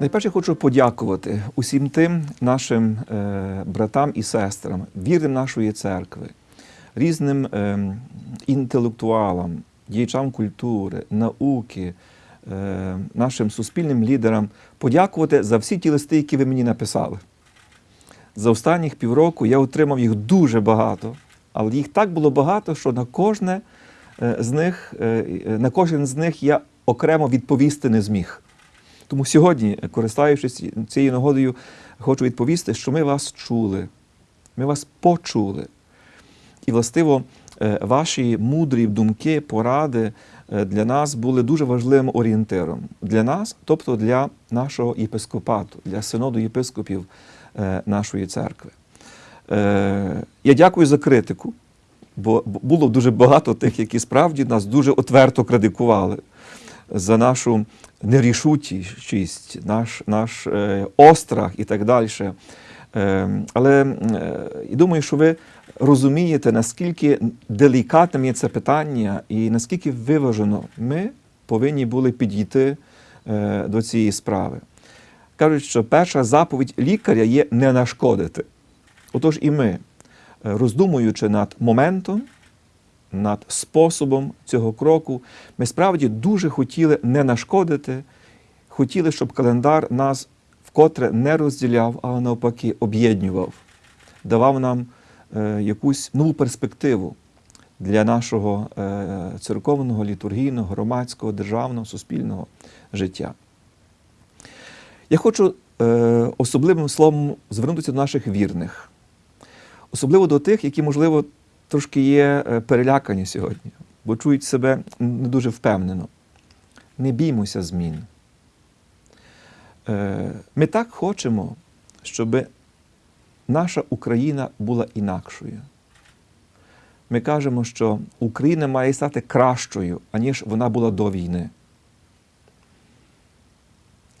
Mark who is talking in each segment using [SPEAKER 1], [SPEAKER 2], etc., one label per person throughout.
[SPEAKER 1] Найперше хочу подякувати усім тим нашим е, братам і сестрам, вірним нашої церкви, різним е, інтелектуалам, діячам культури, науки, е, нашим суспільним лідерам, подякувати за всі ті листи, які ви мені написали. За останніх півроку я отримав їх дуже багато, але їх так було багато, що на кожне з них, на кожен з них я окремо відповісти не зміг. Тому сьогодні, користуючись цією нагодою, хочу відповісти, що ми вас чули, ми вас почули. І, властиво, е, ваші мудрі думки, поради е, для нас були дуже важливим орієнтиром. Для нас, тобто для нашого єпископату, для синоду єпископів е, нашої церкви. Е, Я дякую за критику, бо було дуже багато тих, які справді нас дуже отверто критикували за нашу нерішучість, наш, наш е, острах і так далі. Е, але е, і думаю, що ви розумієте, наскільки делікатним є це питання і наскільки виважено ми повинні були підійти до цієї справи. Кажуть, що перша заповідь лікаря є не нашкодити. Отож і ми, роздумуючи над моментом, над способом цього кроку, ми справді дуже хотіли не нашкодити, хотіли, щоб календар нас вкотре не розділяв, але навпаки об'єднував, давав нам е, якусь нову перспективу для нашого е, церковного, літургійного, громадського, державного, суспільного життя. Я хочу е, особливим словом звернутися до наших вірних, особливо до тих, які, можливо, трошки є е, перелякані сьогодні, бо чують себе не дуже впевнено. Не біймося змін. Е, Ми так хочемо, щоб наша Україна була інакшою. Ми кажемо, що Україна має стати кращою, аніж вона була до війни.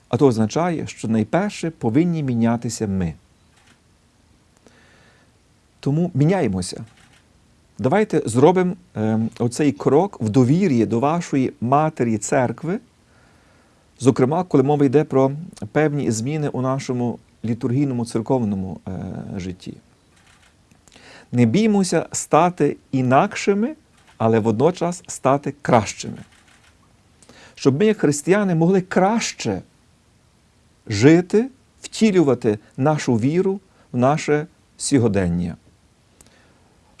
[SPEAKER 1] А то означає, що найперше повинні мінятися ми. Тому міняємося. Давайте зробимо е, оцей крок в довір'ї до вашої матері церкви, зокрема, коли мова йде про певні зміни у нашому літургійному церковному е, житті. Не біймося стати інакшими, але водночас стати кращими. Щоб ми, як християни, могли краще жити, втілювати нашу віру в наше сьогодення.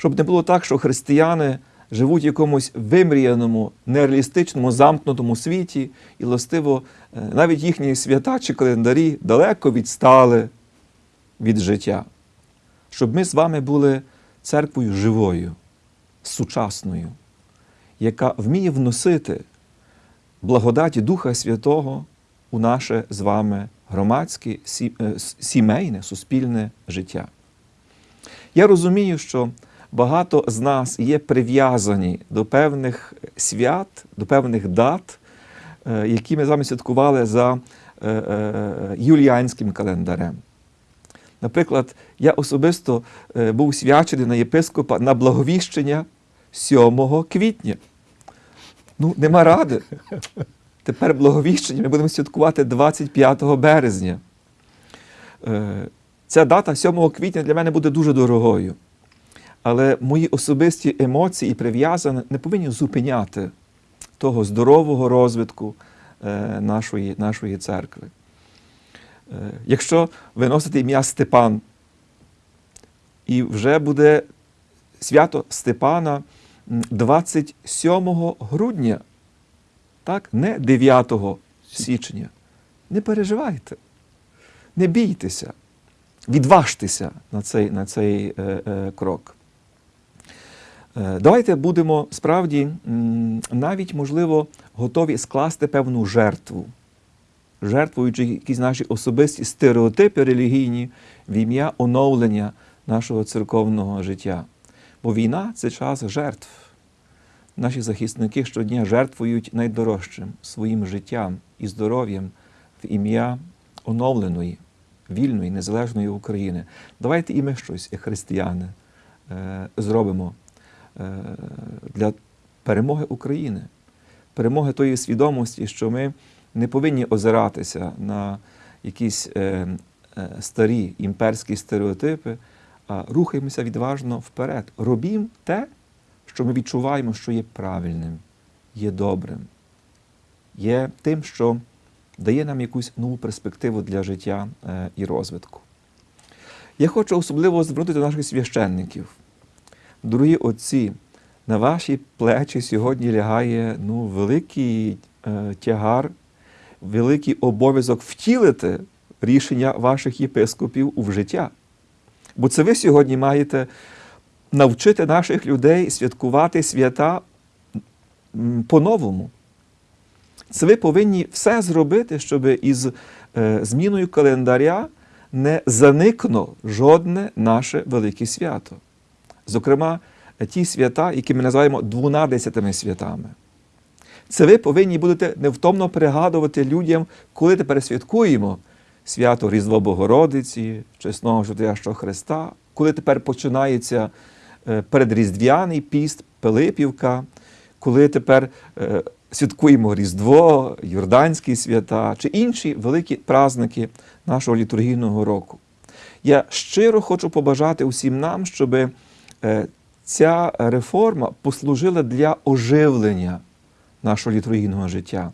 [SPEAKER 1] Щоб не було так, що християни живуть в якомусь вимріяному, нереалістичному, замкнутому світі, і властиво е, навіть їхні свята чи календарі далеко відстали від життя. Щоб ми з вами були церквою живою, сучасною, яка вміє вносити благодаті Духа Святого у наше з вами громадське, е, сімейне, суспільне життя. Я розумію, що багато з нас є прив'язані до певних свят, до певних дат, е, які ми з вами святкували за е, е, юліанським календарем. Наприклад, я особисто був свячений на єпископа на благовіщення 7 квітня. Ну, нема ради. Тепер благовіщення ми будемо святкувати 25 березня. Ця дата 7 квітня для мене буде дуже дорогою. Але мої особисті емоції і прив'язання не повинні зупиняти того здорового розвитку е, нашої, нашої церкви. Е, Якщо ви носите ім'я Степан, і вже буде свято Степана 27 грудня, так? не 9 січня. Не переживайте, не бійтеся, відважтеся на цей, на цей е, е, крок. Е, Давайте будемо справді навіть, можливо, готові скласти певну жертву, жертвуючи якісь наші особисті стереотипи релігійні в ім'я оновлення нашого церковного життя. Бо війна це час жертв. Наші захисники щодня жертвують найдорожчим своїм життям і здоров'ям в ім'я оновленої, вільної, незалежної України. Давайте і ми щось, як християни, е, зробимо для перемоги України, перемоги тої свідомості, що ми не повинні озиратися на якісь е, е, старі імперські стереотипи, а рухаємося відважно вперед. Робімо те, що ми відчуваємо, що є правильним, є добрим, є тим, що дає нам якусь нову перспективу для життя е, і розвитку. Я хочу особливо звернути до наших священників. Дорогі отці, на ваші плечі сьогодні лягає ну, великий е, тягар, великий обов'язок втілити рішення ваших єпископів у життя. Бо це ви сьогодні маєте навчити наших людей святкувати свята по-новому. Це ви повинні все зробити, щоб із е, зміною календаря не заникнуло жодне наше велике свято. Зокрема, ті свята, які ми називаємо двунадесятими святами. Це ви повинні будете невтомно пригадувати людям, коли тепер святкуємо свято Різдво Богородиці, чесного Життящого Христа, коли тепер починається е, передріздвяний піст, Пилипівка, коли тепер е, святкуємо Різдво, Йорданські свята чи інші великі праздники нашого літургійного року. Я щиро хочу побажати усім нам, щоб е, ця реформа послужила для оживлення нашого літургійного життя.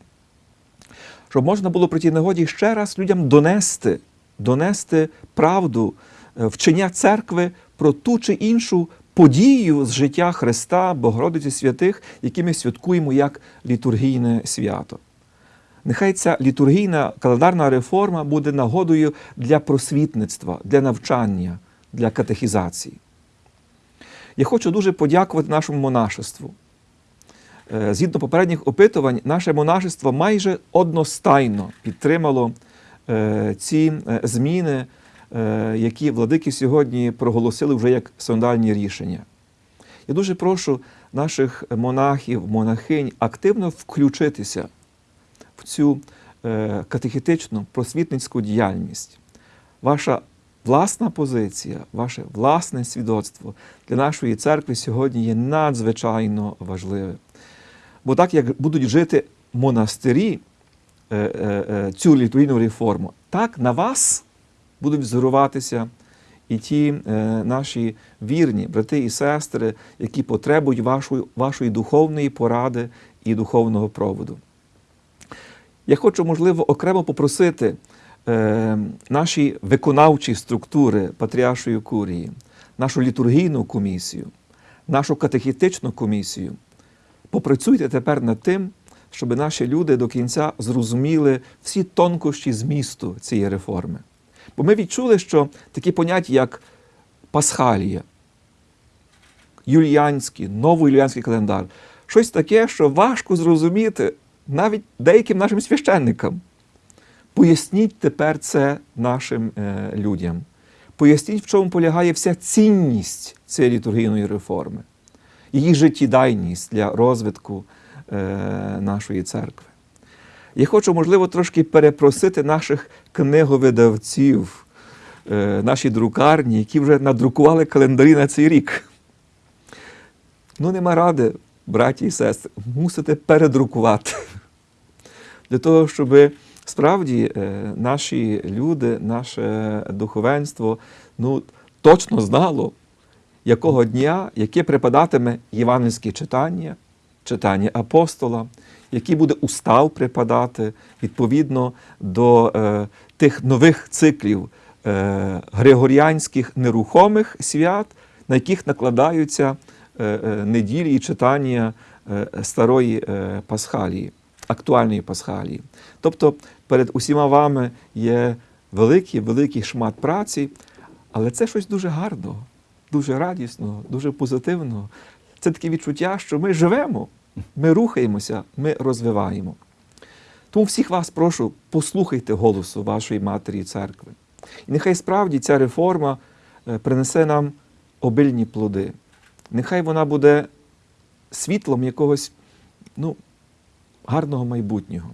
[SPEAKER 1] Щоб можна було при тій нагоді ще раз людям донести, донести правду е, вчення церкви про ту чи іншу подію з життя Христа, Богородиці святих, які ми святкуємо як літургійне свято. Нехай ця літургійна календарна реформа буде нагодою для просвітництва, для навчання, для катехізації. Я хочу дуже подякувати нашому монашеству. Е, Згідно попередніх опитувань, наше монашество майже одностайно підтримало е, ці е, зміни, які владики сьогодні проголосили вже як синодальні рішення. Я дуже прошу наших монахів, монахинь активно включитися в цю катехетичну просвітницьку діяльність. Ваша власна позиція, ваше власне свідоцтво для нашої церкви сьогодні є надзвичайно важливе. Бо так як будуть жити монастирі е, е, е, цю літургійну реформу, так на вас будуть взоруватися і ті наші вірні брати і сестри, які потребують вашої, вашої духовної поради і духовного проводу. Я хочу, можливо, окремо попросити е, наші виконавчі структури Патріаршої курії, нашу літургійну комісію, нашу катехітичну комісію. Попрацюйте тепер над тим, щоб наші люди до кінця зрозуміли всі тонкощі змісту цієї реформи. Бо ми відчули, що такі поняття, як Пасхалія, юліанський, новоюліанський календар, щось таке, що важко зрозуміти навіть деяким нашим священникам. Поясніть тепер це нашим е, людям. Поясніть, в чому полягає вся цінність цієї літургійної реформи, її життєдайність для розвитку е, нашої церкви. Я хочу, можливо, трошки перепросити наших книговидавців, е, наші друкарні, які вже надрукували календарі на цей рік. Ну, нема ради, браті і сестри, мусите передрукувати. Для того, щоб справді е, наші люди, наше духовенство ну, точно знало, якого дня, яке припадатиме євангельське читання, читання апостола, який буде устав припадати відповідно до е, тих нових циклів е, григоріанських нерухомих свят, на яких накладаються е, е, неділі і читання е, старої Пасхалії, актуальної Пасхалії. Тобто перед усіма вами є великий, великий шмат праці, але це щось дуже гарного, дуже радісного, дуже позитивного. Це таке відчуття, що ми живемо, ми рухаємося, ми розвиваємо. Тому всіх вас прошу, послухайте голосу вашої матері церкви. І нехай справді ця реформа е, принесе нам обильні плоди. Нехай вона буде світлом якогось ну, гарного майбутнього.